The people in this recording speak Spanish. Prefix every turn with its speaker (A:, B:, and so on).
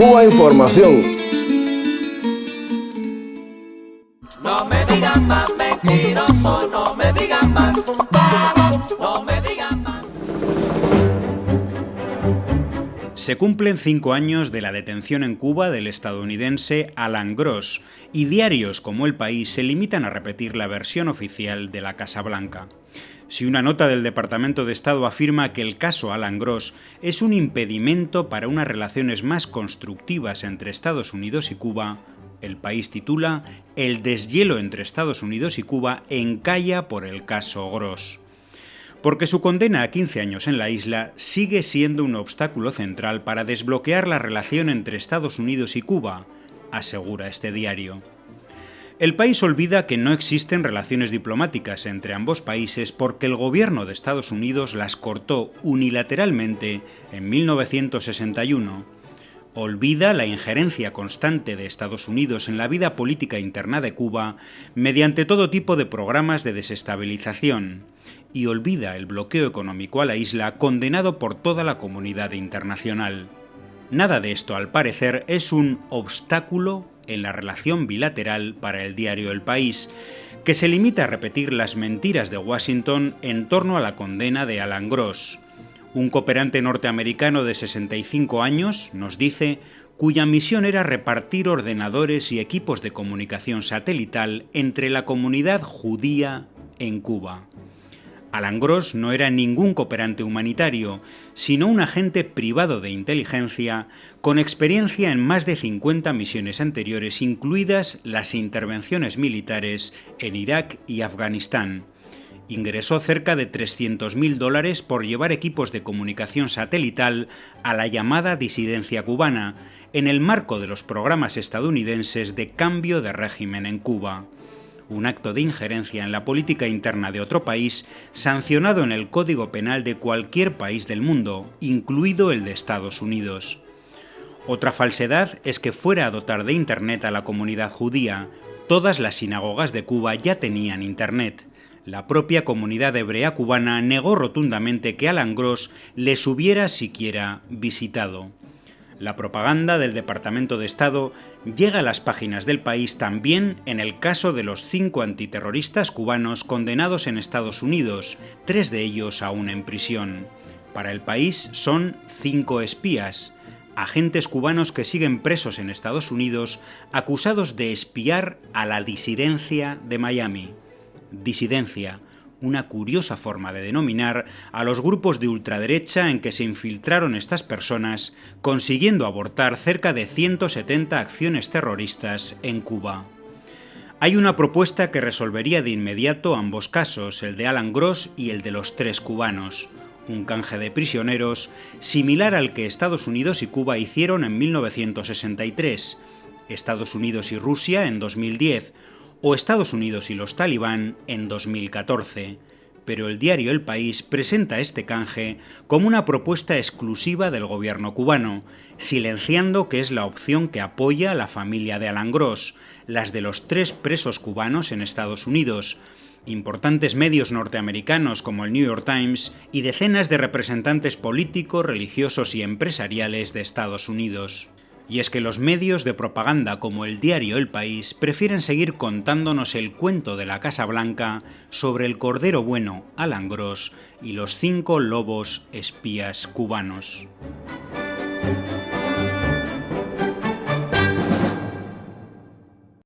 A: Cuba Información.
B: No me digan más mentiroso, no me
C: Se cumplen cinco años de la detención en Cuba del estadounidense Alan Gross y diarios como El País se limitan a repetir la versión oficial de la Casa Blanca. Si una nota del Departamento de Estado afirma que el caso Alan Gross es un impedimento para unas relaciones más constructivas entre Estados Unidos y Cuba, el país titula El deshielo entre Estados Unidos y Cuba encalla por el caso Gross porque su condena a 15 años en la isla sigue siendo un obstáculo central para desbloquear la relación entre Estados Unidos y Cuba, asegura este diario. El país olvida que no existen relaciones diplomáticas entre ambos países porque el gobierno de Estados Unidos las cortó unilateralmente en 1961. Olvida la injerencia constante de Estados Unidos en la vida política interna de Cuba mediante todo tipo de programas de desestabilización y olvida el bloqueo económico a la isla condenado por toda la comunidad internacional. Nada de esto, al parecer, es un obstáculo en la relación bilateral para el diario El País, que se limita a repetir las mentiras de Washington en torno a la condena de Alan Gross. Un cooperante norteamericano de 65 años, nos dice, cuya misión era repartir ordenadores y equipos de comunicación satelital entre la comunidad judía en Cuba. Alan Gross no era ningún cooperante humanitario, sino un agente privado de inteligencia con experiencia en más de 50 misiones anteriores, incluidas las intervenciones militares en Irak y Afganistán. Ingresó cerca de 300.000 dólares por llevar equipos de comunicación satelital a la llamada disidencia cubana, en el marco de los programas estadounidenses de cambio de régimen en Cuba un acto de injerencia en la política interna de otro país sancionado en el Código Penal de cualquier país del mundo, incluido el de Estados Unidos. Otra falsedad es que fuera a dotar de Internet a la comunidad judía. Todas las sinagogas de Cuba ya tenían Internet. La propia comunidad hebrea cubana negó rotundamente que Alan Gross les hubiera siquiera visitado. La propaganda del Departamento de Estado llega a las páginas del país también en el caso de los cinco antiterroristas cubanos condenados en Estados Unidos, tres de ellos aún en prisión. Para el país son cinco espías, agentes cubanos que siguen presos en Estados Unidos acusados de espiar a la disidencia de Miami. Disidencia, una curiosa forma de denominar a los grupos de ultraderecha en que se infiltraron estas personas, consiguiendo abortar cerca de 170 acciones terroristas en Cuba. Hay una propuesta que resolvería de inmediato ambos casos, el de Alan Gross y el de los tres cubanos, un canje de prisioneros similar al que Estados Unidos y Cuba hicieron en 1963, Estados Unidos y Rusia en 2010, o Estados Unidos y los talibán en 2014, pero el diario El País presenta este canje como una propuesta exclusiva del gobierno cubano, silenciando que es la opción que apoya a la familia de Alan Gross, las de los tres presos cubanos en Estados Unidos, importantes medios norteamericanos como el New York Times y decenas de representantes políticos, religiosos y empresariales de Estados Unidos. Y es que los medios de propaganda como el diario El País prefieren seguir contándonos el cuento de la Casa Blanca sobre el cordero bueno Alan Gross y los cinco lobos espías cubanos.